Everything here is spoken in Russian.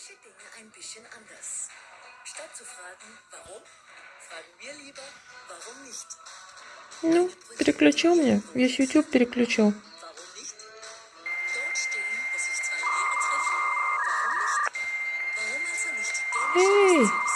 manche Dinge ein bisschen anders. Statt zu fragen, warum, fragen wir lieber, warum nicht? Ну, переключил мне. Весь YouTube переключил. Эй!